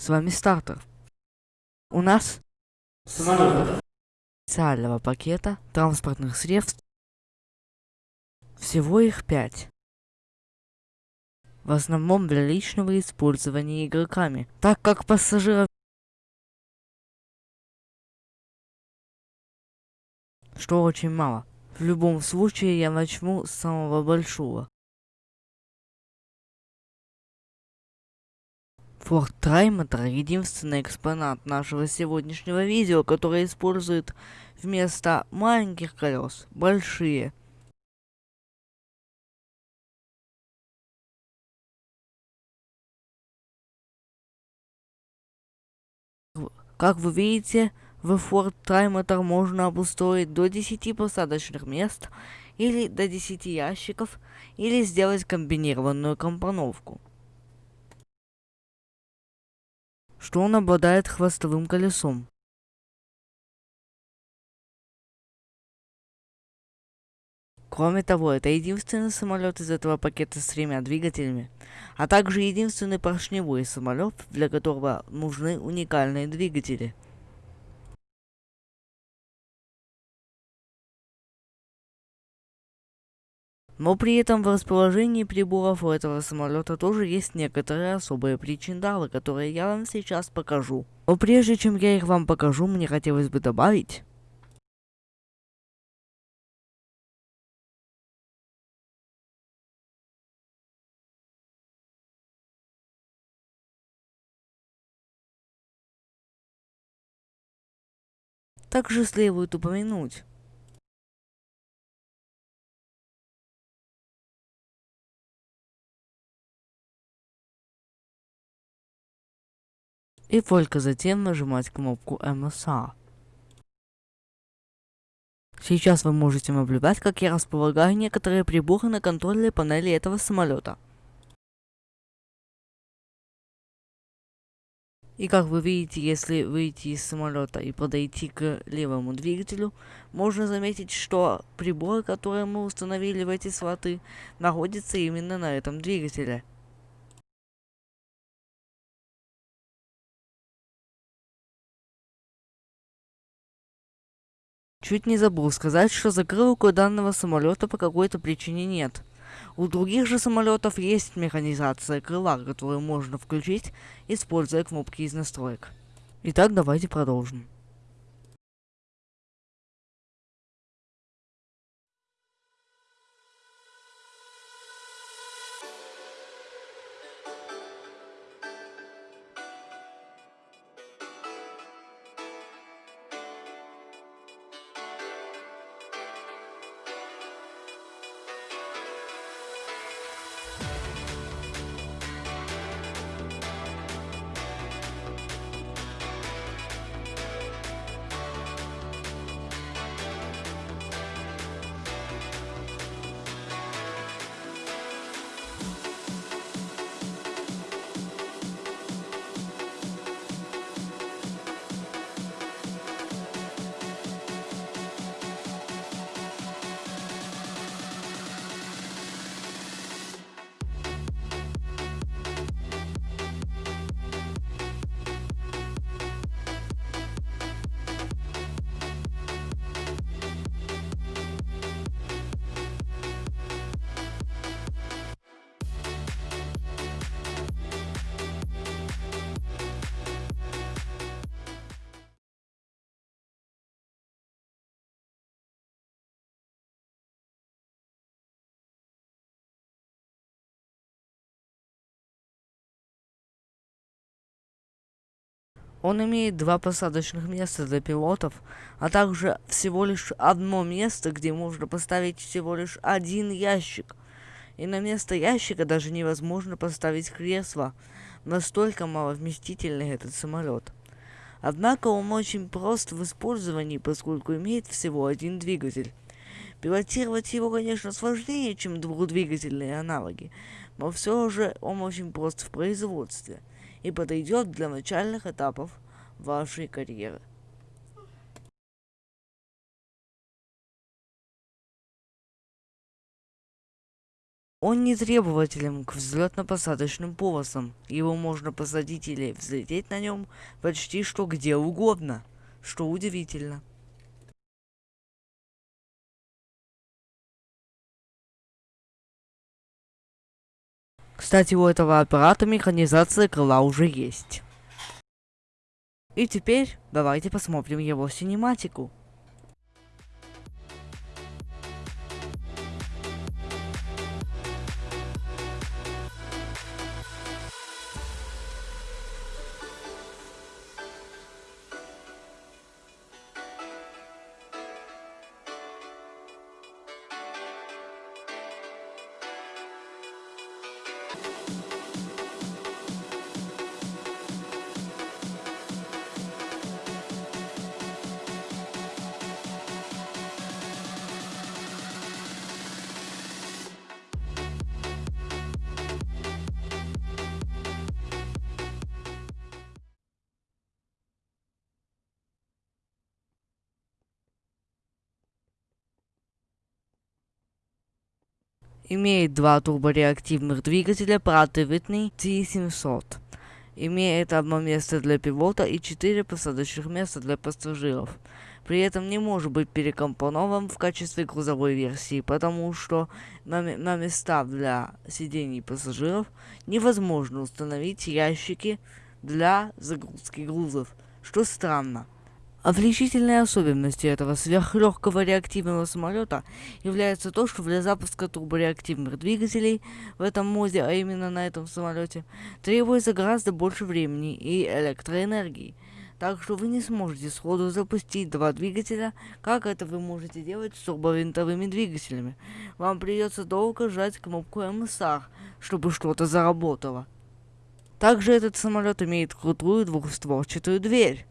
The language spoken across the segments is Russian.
С вами стартер. У нас Самолет. специального пакета транспортных средств всего их пять. В основном для личного использования игроками, так как пассажиров что очень мало. В любом случае я начну с самого большого. Форт Траймотор единственный экспонат нашего сегодняшнего видео, который использует вместо маленьких колес большие. Как вы видите, в Ford Trimeter можно обустроить до 10 посадочных мест, или до 10 ящиков, или сделать комбинированную компоновку. Что он обладает хвостовым колесом. Кроме того, это единственный самолет из этого пакета с тремя двигателями, а также единственный поршневой самолет, для которого нужны уникальные двигатели. Но при этом в расположении приборов у этого самолета тоже есть некоторые особые причиндалы, которые я вам сейчас покажу. Но прежде чем я их вам покажу, мне хотелось бы добавить, Также следует упомянуть, и только затем нажимать кнопку MSA. Сейчас вы можете наблюдать, как я располагаю некоторые приборы на контрольной панели этого самолета. И как вы видите, если выйти из самолета и подойти к левому двигателю, можно заметить, что прибор, который мы установили в эти слоты, находится именно на этом двигателе. Чуть не забыл сказать, что закрылок у данного самолета по какой-то причине нет. У других же самолетов есть механизация крыла, которую можно включить, используя кнопки из настроек. Итак, давайте продолжим. Он имеет два посадочных места для пилотов, а также всего лишь одно место, где можно поставить всего лишь один ящик. И на место ящика даже невозможно поставить кресло. Настолько маловместительный этот самолет. Однако он очень прост в использовании, поскольку имеет всего один двигатель. Пилотировать его, конечно, сложнее, чем двухдвигательные аналоги, но все же он очень прост в производстве и подойдет для начальных этапов вашей карьеры. Он не требователен к взлетно-посадочным полосам. Его можно посадить или взлететь на нем почти что где угодно, что удивительно. Кстати, у этого аппарата механизация крыла уже есть. И теперь давайте посмотрим его синематику. Имеет два турбореактивных двигателя Pratt Whitney T700. Имеет одно место для пилота и четыре посадочных места для пассажиров. При этом не может быть перекомпонован в качестве грузовой версии, потому что на, на места для сидений пассажиров невозможно установить ящики для загрузки грузов, что странно. Отличительной особенностью этого сверхлегкого реактивного самолета является то, что для запуска турбореактивных двигателей в этом моде, а именно на этом самолете, требуется гораздо больше времени и электроэнергии. Так что вы не сможете сходу запустить два двигателя, как это вы можете делать с турбовинтовыми двигателями. Вам придется долго жать кнопку МСР, чтобы что-то заработало. Также этот самолет имеет крутую двухстворчатую дверь.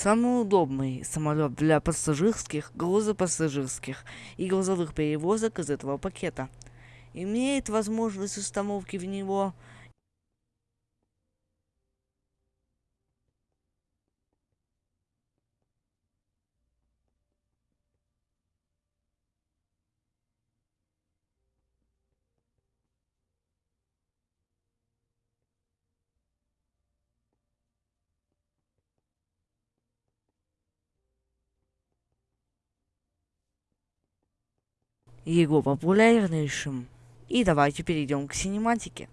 Самый удобный самолет для пассажирских, грузопассажирских и грузовых перевозок из этого пакета. Имеет возможность установки в него его популярнейшим. И давайте перейдем к синематике.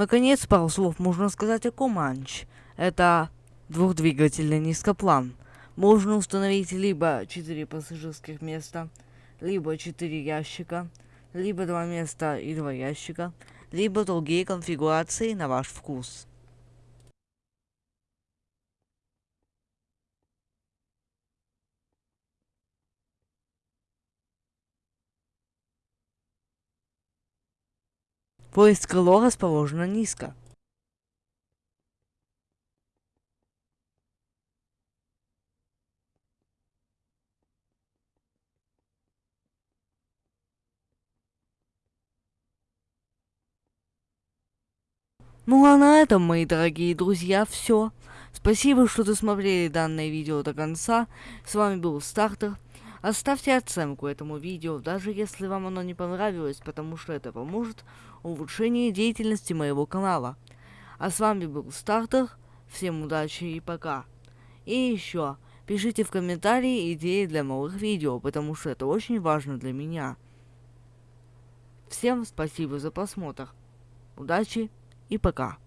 Наконец, пару слов можно сказать о Команч. Это двухдвигательный низкоплан. Можно установить либо 4 пассажирских места, либо 4 ящика, либо 2 места и 2 ящика, либо другие конфигурации на ваш вкус. Поезд крыло расположено низко. Ну а на этом, мои дорогие друзья, все. Спасибо, что досмотрели данное видео до конца. С вами был Стартер. Оставьте оценку этому видео, даже если вам оно не понравилось, потому что это поможет улучшению деятельности моего канала. А с вами был Стартер, всем удачи и пока. И еще, пишите в комментарии идеи для новых видео, потому что это очень важно для меня. Всем спасибо за просмотр. Удачи и пока.